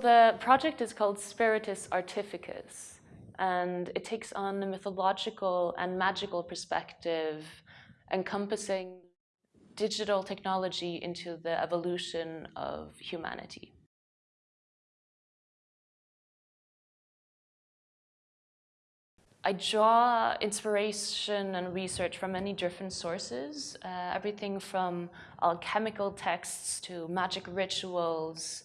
The project is called Spiritus Artificus, and it takes on a mythological and magical perspective encompassing digital technology into the evolution of humanity. I draw inspiration and research from many different sources, uh, everything from alchemical texts to magic rituals,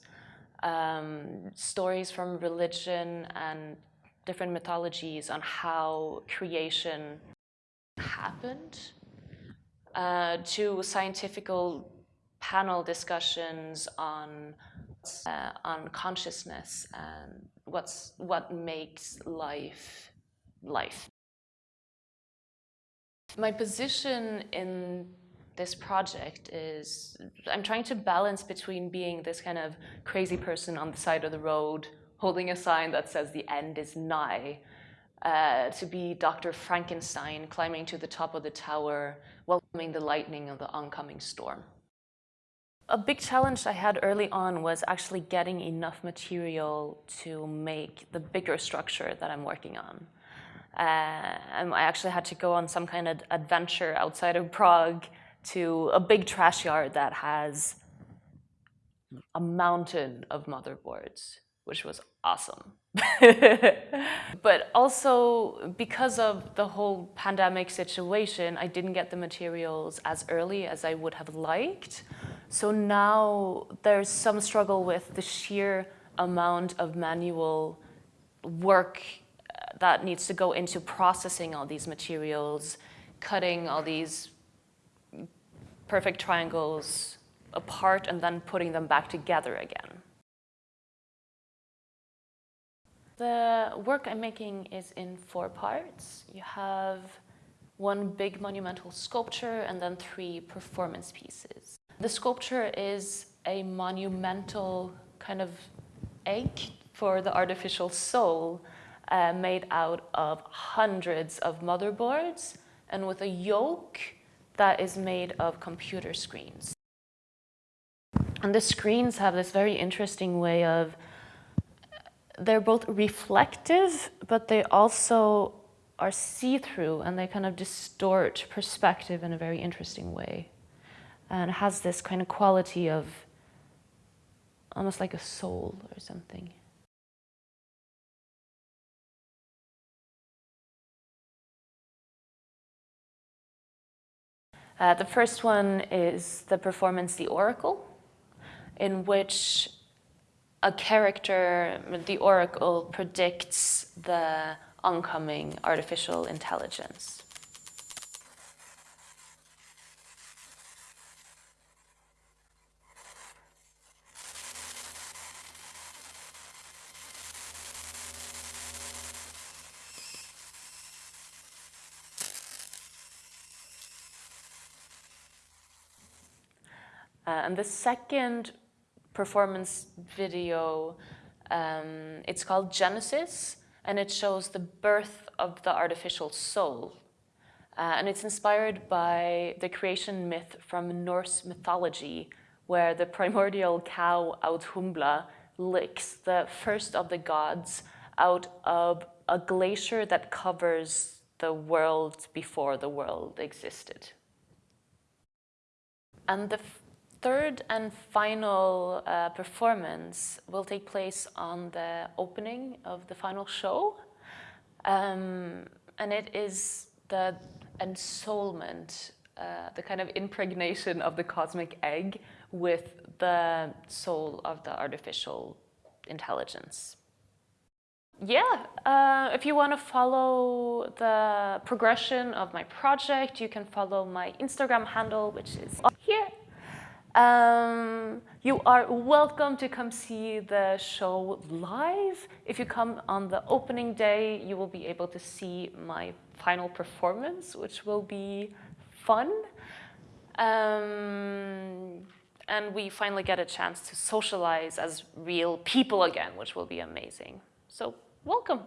um, stories from religion and different mythologies on how creation happened, uh, to scientific panel discussions on uh, on consciousness and what's what makes life life. My position in this project is I'm trying to balance between being this kind of crazy person on the side of the road holding a sign that says the end is nigh, uh, to be Dr. Frankenstein climbing to the top of the tower, welcoming the lightning of the oncoming storm. A big challenge I had early on was actually getting enough material to make the bigger structure that I'm working on. Uh, I actually had to go on some kind of adventure outside of Prague to a big trash yard that has a mountain of motherboards, which was awesome. but also because of the whole pandemic situation, I didn't get the materials as early as I would have liked. So now there's some struggle with the sheer amount of manual work uh, that needs to go into processing all these materials, cutting all these perfect triangles apart and then putting them back together again. The work I'm making is in four parts. You have one big monumental sculpture and then three performance pieces. The sculpture is a monumental kind of egg for the artificial soul uh, made out of hundreds of motherboards and with a yolk that is made of computer screens. And the screens have this very interesting way of, they're both reflective, but they also are see-through and they kind of distort perspective in a very interesting way. And has this kind of quality of almost like a soul or something. Uh, the first one is the performance The Oracle, in which a character, the Oracle, predicts the oncoming artificial intelligence. Uh, and the second performance video, um, it's called Genesis, and it shows the birth of the artificial soul. Uh, and it's inspired by the creation myth from Norse mythology, where the primordial cow Audhumbla licks the first of the gods out of a glacier that covers the world before the world existed. And the third and final uh, performance will take place on the opening of the final show. Um, and it is the ensoulment, uh, the kind of impregnation of the cosmic egg with the soul of the artificial intelligence. Yeah, uh, if you want to follow the progression of my project, you can follow my Instagram handle, which is here. Um, you are welcome to come see the show live. If you come on the opening day, you will be able to see my final performance, which will be fun. Um, and we finally get a chance to socialize as real people again, which will be amazing. So welcome.